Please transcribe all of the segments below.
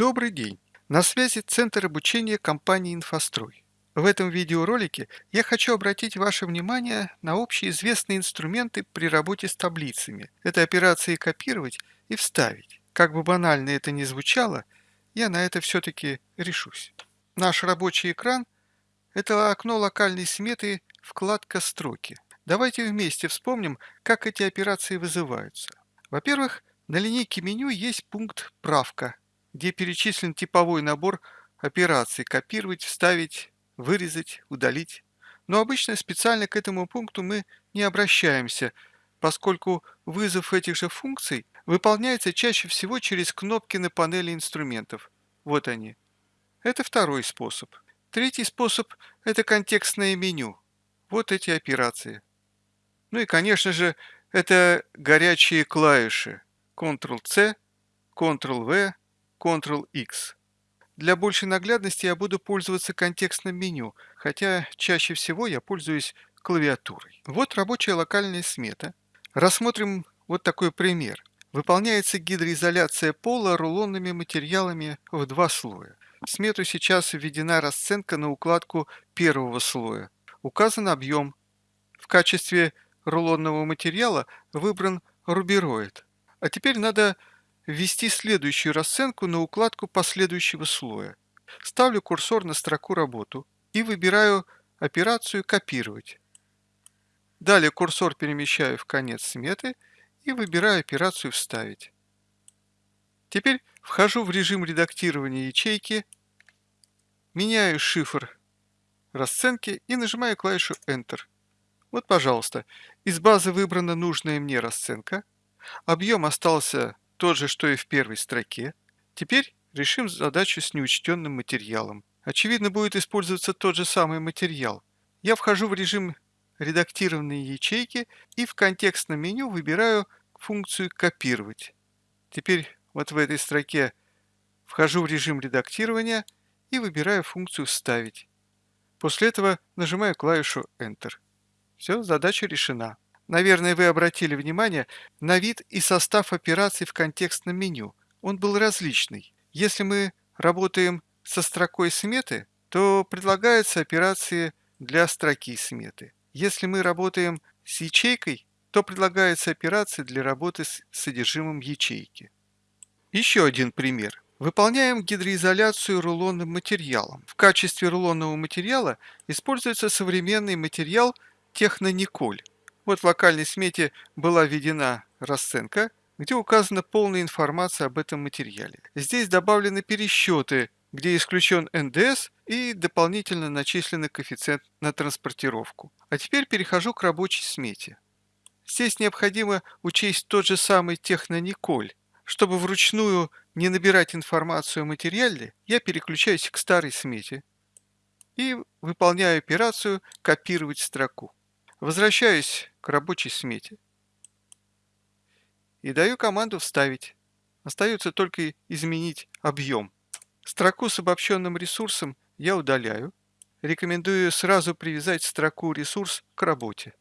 Добрый день! На связи Центр обучения компании «Инфострой». В этом видеоролике я хочу обратить ваше внимание на общеизвестные инструменты при работе с таблицами. Это операции «копировать» и «вставить». Как бы банально это ни звучало, я на это все-таки решусь. Наш рабочий экран – это окно локальной сметы, вкладка «Строки». Давайте вместе вспомним, как эти операции вызываются. Во-первых, на линейке меню есть пункт «Правка», где перечислен типовой набор операций «Копировать», «Вставить», «Вырезать», «Удалить». Но обычно специально к этому пункту мы не обращаемся, поскольку вызов этих же функций выполняется чаще всего через кнопки на панели инструментов. Вот они. Это второй способ. Третий способ – это контекстное меню. Вот эти операции. Ну и, конечно же, это горячие клавиши Ctrl-C, Ctrl-V, Ctrl-X. Для большей наглядности я буду пользоваться контекстным меню, хотя чаще всего я пользуюсь клавиатурой. Вот рабочая локальная смета. Рассмотрим вот такой пример. Выполняется гидроизоляция пола рулонными материалами в два слоя. В смету сейчас введена расценка на укладку первого слоя. Указан объем. В качестве рулонного материала выбран рубероид. А теперь надо ввести следующую расценку на укладку последующего слоя. Ставлю курсор на строку «Работу» и выбираю операцию «Копировать». Далее курсор перемещаю в конец сметы и выбираю операцию «Вставить». Теперь вхожу в режим редактирования ячейки, меняю шифр расценки и нажимаю клавишу Enter. Вот, пожалуйста, из базы выбрана нужная мне расценка, объем остался тот же, что и в первой строке. Теперь решим задачу с неучтенным материалом. Очевидно, будет использоваться тот же самый материал. Я вхожу в режим редактированные ячейки и в контекстном меню выбираю функцию «Копировать». Теперь вот в этой строке вхожу в режим редактирования и выбираю функцию «Вставить». После этого нажимаю клавишу Enter. Все, задача решена. Наверное, вы обратили внимание на вид и состав операций в контекстном меню. Он был различный. Если мы работаем со строкой сметы, то предлагаются операции для строки сметы. Если мы работаем с ячейкой, то предлагаются операции для работы с содержимым ячейки. Еще один пример. Выполняем гидроизоляцию рулонным материалом. В качестве рулонного материала используется современный материал технониколь. Вот в локальной смете была введена расценка, где указана полная информация об этом материале. Здесь добавлены пересчеты, где исключен НДС и дополнительно начисленный коэффициент на транспортировку. А теперь перехожу к рабочей смете. Здесь необходимо учесть тот же самый технониколь. Чтобы вручную не набирать информацию о материале, я переключаюсь к старой смете и выполняю операцию «Копировать строку». Возвращаюсь к рабочей смете и даю команду «Вставить». Остается только изменить объем. Строку с обобщенным ресурсом я удаляю. Рекомендую сразу привязать строку «Ресурс» к работе.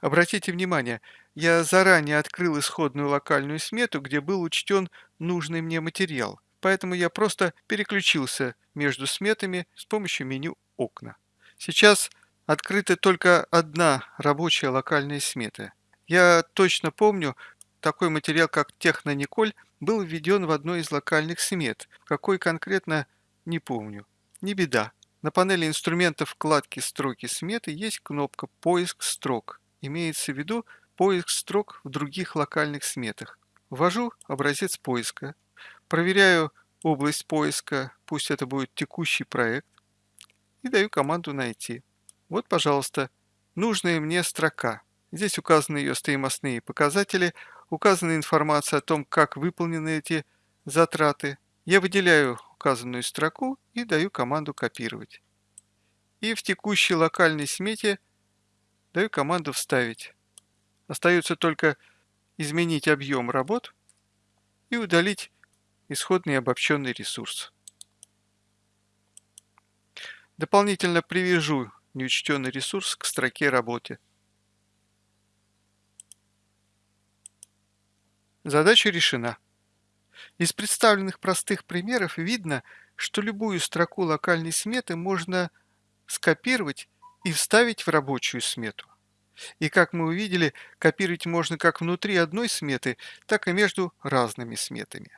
Обратите внимание, я заранее открыл исходную локальную смету, где был учтен нужный мне материал, поэтому я просто переключился между сметами с помощью меню окна. Сейчас открыта только одна рабочая локальная смета. Я точно помню, такой материал, как Технониколь, был введен в одной из локальных смет. Какой конкретно, не помню. Не беда. На панели инструментов вкладки «Строки сметы» есть кнопка «Поиск строк». Имеется в виду поиск строк в других локальных сметах. Ввожу образец поиска. Проверяю область поиска, пусть это будет текущий проект и даю команду «Найти». Вот, пожалуйста, нужная мне строка. Здесь указаны ее стоимостные показатели, указана информация о том, как выполнены эти затраты. Я выделяю указанную строку и даю команду «Копировать». И в текущей локальной смете даю команду «Вставить». Остается только изменить объем работ и удалить исходный обобщенный ресурс. Дополнительно привяжу неучтенный ресурс к строке работе. Задача решена. Из представленных простых примеров видно, что любую строку локальной сметы можно скопировать и вставить в рабочую смету. И как мы увидели, копировать можно как внутри одной сметы, так и между разными сметами.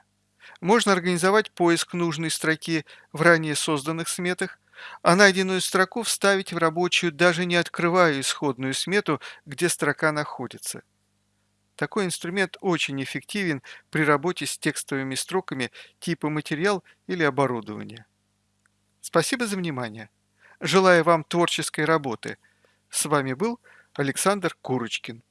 Можно организовать поиск нужной строки в ранее созданных сметах, а найденную строку вставить в рабочую, даже не открывая исходную смету, где строка находится. Такой инструмент очень эффективен при работе с текстовыми строками типа материал или оборудование. Спасибо за внимание. Желаю вам творческой работы. С вами был Александр Курочкин.